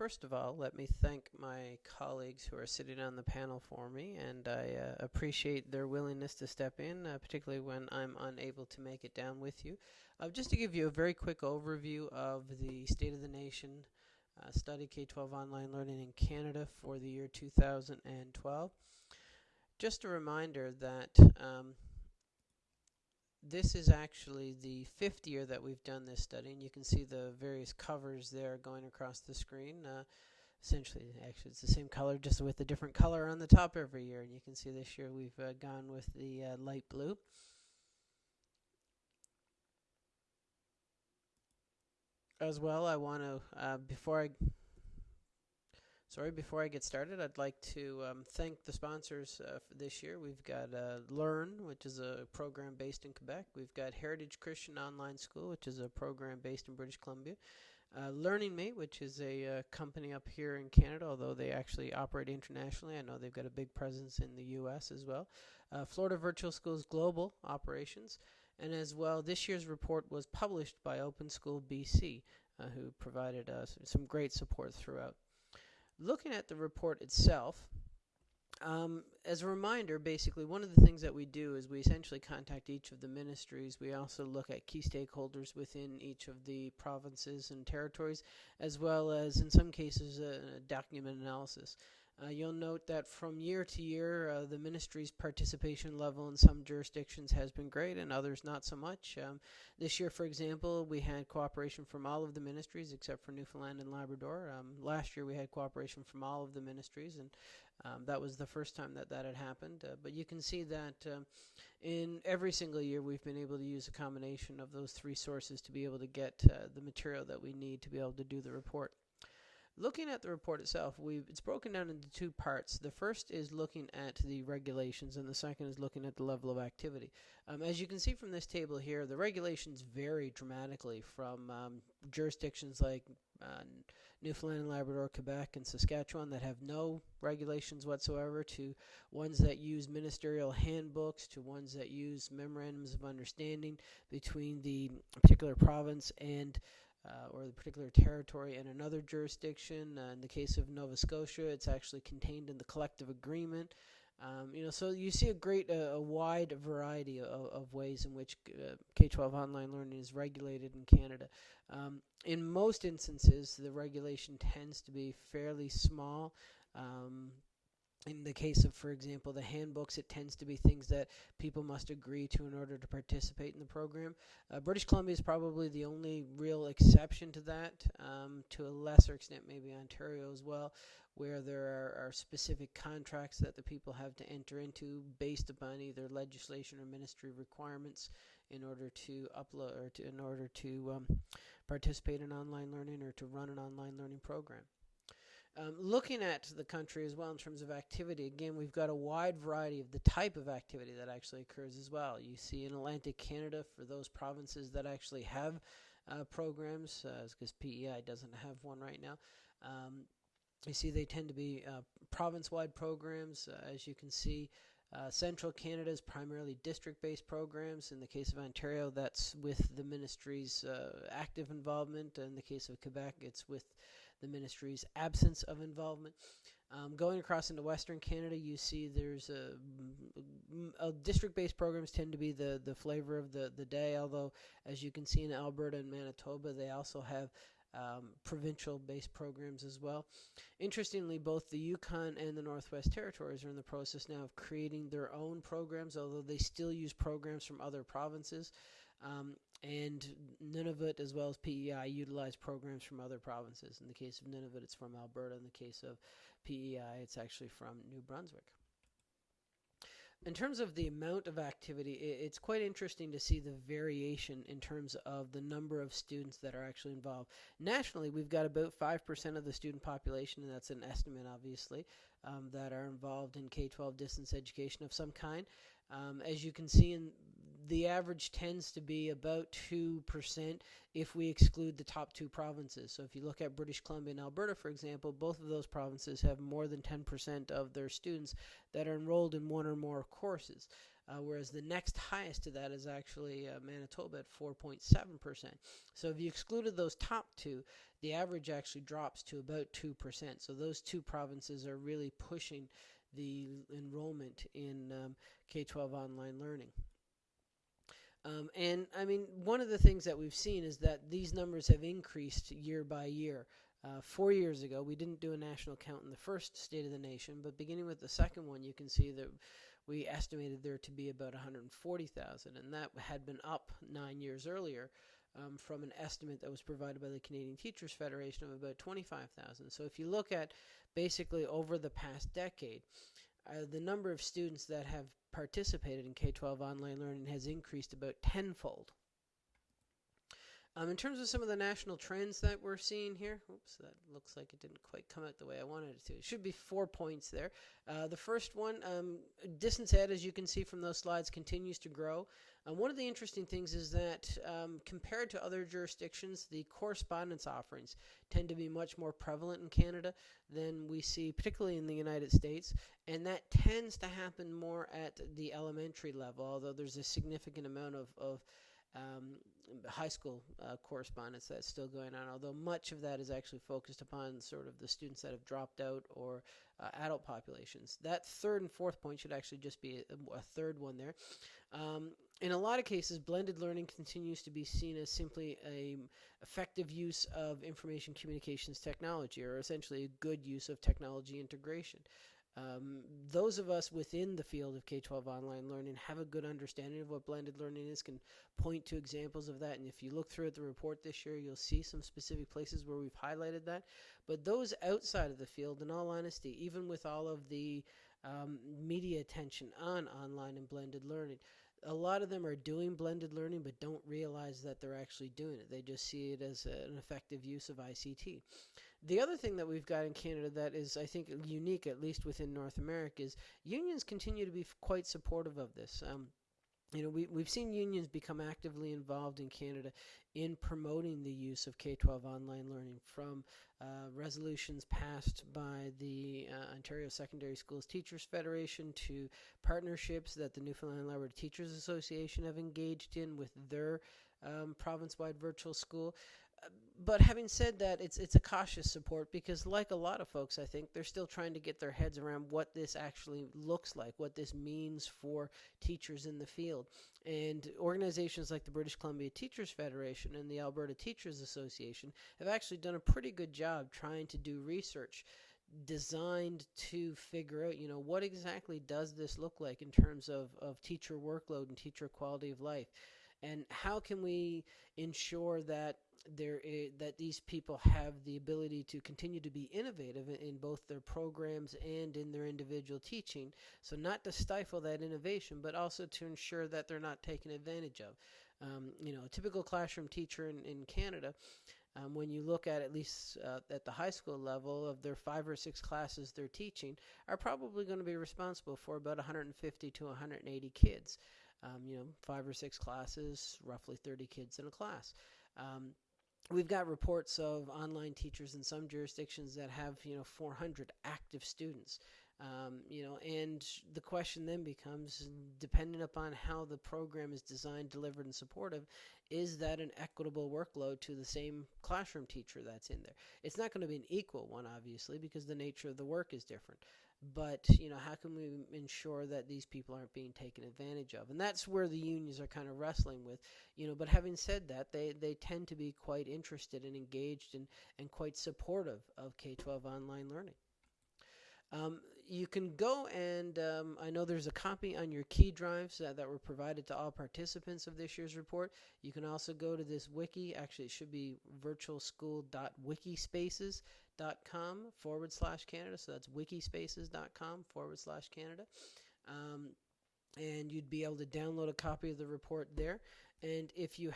First of all, let me thank my colleagues who are sitting on the panel for me, and I uh, appreciate their willingness to step in, uh, particularly when I'm unable to make it down with you. Uh, just to give you a very quick overview of the State of the Nation uh, Study K-12 Online Learning in Canada for the year 2012. Just a reminder that um, this is actually the fifth year that we've done this study, and you can see the various covers there going across the screen. Uh, essentially, actually, it's the same color, just with a different color on the top every year. And you can see this year we've uh, gone with the uh, light blue. As well, I want to, uh, before I Sorry, before I get started, I'd like to um, thank the sponsors uh, for this year. We've got uh, Learn, which is a program based in Quebec. We've got Heritage Christian Online School, which is a program based in British Columbia. Uh, Learning Mate, which is a uh, company up here in Canada, although they actually operate internationally. I know they've got a big presence in the U.S. as well. Uh, Florida Virtual Schools Global Operations. And as well, this year's report was published by Open School BC, uh, who provided us some great support throughout. Looking at the report itself, um, as a reminder, basically, one of the things that we do is we essentially contact each of the ministries. We also look at key stakeholders within each of the provinces and territories, as well as, in some cases, a document analysis. Uh, you'll note that from year to year, uh, the ministry's participation level in some jurisdictions has been great and others not so much. Um, this year, for example, we had cooperation from all of the ministries except for Newfoundland and Labrador. Um, last year, we had cooperation from all of the ministries, and um, that was the first time that that had happened. Uh, but you can see that um, in every single year, we've been able to use a combination of those three sources to be able to get uh, the material that we need to be able to do the report. Looking at the report itself, we it's broken down into two parts. The first is looking at the regulations, and the second is looking at the level of activity. Um, as you can see from this table here, the regulations vary dramatically from um, jurisdictions like uh, Newfoundland Labrador, Quebec, and Saskatchewan that have no regulations whatsoever to ones that use ministerial handbooks to ones that use memorandums of understanding between the particular province and uh, or the particular territory in another jurisdiction. Uh, in the case of Nova Scotia, it's actually contained in the collective agreement. Um, you know, so you see a great, uh, a wide variety of, of ways in which uh, K-12 online learning is regulated in Canada. Um, in most instances, the regulation tends to be fairly small. Um, in the case of, for example, the handbooks, it tends to be things that people must agree to in order to participate in the program. Uh, British Columbia is probably the only real exception to that, um, to a lesser extent, maybe Ontario as well, where there are, are, specific contracts that the people have to enter into based upon either legislation or ministry requirements in order to upload or to, in order to um, participate in online learning or to run an online learning program. Um, looking at the country as well in terms of activity, again, we've got a wide variety of the type of activity that actually occurs as well. You see in Atlantic Canada for those provinces that actually have uh, programs, because uh, PEI doesn't have one right now. Um, you see they tend to be uh, province-wide programs, uh, as you can see. Uh, Central Canada is primarily district-based programs. In the case of Ontario, that's with the ministry's uh, active involvement. In the case of Quebec, it's with the ministry's absence of involvement. Um, going across into Western Canada, you see there's a, a district-based programs tend to be the the flavor of the the day. Although, as you can see in Alberta and Manitoba, they also have um, provincial-based programs as well. Interestingly, both the Yukon and the Northwest Territories are in the process now of creating their own programs, although they still use programs from other provinces. Um, and Nunavut, as well as PEI, utilize programs from other provinces. In the case of Nunavut, it's from Alberta. In the case of PEI, it's actually from New Brunswick. In terms of the amount of activity, it's quite interesting to see the variation in terms of the number of students that are actually involved. Nationally, we've got about 5% of the student population, and that's an estimate, obviously, um, that are involved in K 12 distance education of some kind. Um, as you can see in the average tends to be about 2% if we exclude the top two provinces. So if you look at British Columbia and Alberta, for example, both of those provinces have more than 10% of their students that are enrolled in one or more courses. uh, whereas the next highest to that is actually uh, Manitoba at 4.7%. So if you excluded those top two, the average actually drops to about 2%. So those two provinces are really pushing the enrollment in um, K 12 online learning. Um, and I mean, one of the things that we've seen is that these numbers have increased year by year. Uh, four years ago, we didn't do a national count in the first State of the Nation, but beginning with the second one, you can see that we estimated there to be about 140,000, and that had been up nine years earlier um, from an estimate that was provided by the Canadian Teachers Federation of about 25,000. So if you look at basically over the past decade, uh, the number of students that have participated in K 12 online learning has increased about tenfold. Um, in terms of some of the national trends that we're seeing here, oops, that looks like it didn't quite come out the way I wanted it to. It should be four points there. Uh, the first one, um, distance ed, as you can see from those slides, continues to grow. Um, one of the interesting things is that um, compared to other jurisdictions, the correspondence offerings tend to be much more prevalent in Canada than we see, particularly in the United States, and that tends to happen more at the elementary level, although there's a significant amount of, of um, high school uh, correspondence that's still going on, although much of that is actually focused upon sort of the students that have dropped out or uh, adult populations. That third and fourth point should actually just be a, a third one there. Um, in a lot of cases, blended learning continues to be seen as simply a effective use of information communications technology, or essentially a good use of technology integration. Um, those of us within the field of K 12 online learning have a good understanding of what blended learning is, can point to examples of that. And if you look through at the report this year, you'll see some specific places where we've highlighted that. But those outside of the field, in all honesty, even with all of the um, media attention on online and blended learning, a lot of them are doing blended learning but don't realize that they're actually doing it. They just see it as an effective use of ICT. The other thing that we've got in Canada that is, I think, unique, at least within North America, is unions continue to be quite supportive of this. Um, you know, we, we've seen unions become actively involved in Canada in promoting the use of K 12 online learning from uh, resolutions passed by the uh, Ontario Secondary Schools Teachers Federation to partnerships that the Newfoundland Labrador Teachers Association have engaged in with their um, province wide virtual school but having said that, it's it's a cautious support because, like a lot of folks, I think they're still trying to get their heads around what this actually looks like, what this means for teachers in the field. And organizations like the British Columbia Teachers Federation and the Alberta Teachers Association have actually done a pretty good job trying to do research designed to figure out, you know, what exactly does this look like in terms of, of teacher workload and teacher quality of life, and how can we ensure that there is, that these people have the ability to continue to be innovative in, both their programs and in their individual teaching. So not to stifle that innovation, but also to ensure that they're not taken advantage of. Um, you know, a typical classroom teacher in, in Canada. Um, when you look at at least uh, at the high school level of their five or six classes they're teaching, are probably going to be responsible for about 150 to 180 kids. Um, you know, five or six classes, roughly 30 kids in a class. Um, we've got reports of online teachers in some jurisdictions that have you know 400 active students. Um, you know and the question then becomes depending upon how the program is designed delivered and supportive is that an equitable workload to the same classroom teacher that's in there? It's not going to be an equal one obviously because the nature of the work is different but you know how can we ensure that these people aren't being taken advantage of? And that's where the unions are kind of wrestling with you know but having said that they they tend to be quite interested and engaged and and quite supportive of K12 online learning. Um, you can go and um, I know there's a copy on your key drives uh, that were provided to all participants of this year's report. You can also go to this wiki. Actually, it should be virtualschool.wikispaces.com wikispaces.com forward slash Canada. So that's wikispaces.com forward slash Canada. Um, and you'd be able to download a copy of the report there. And if you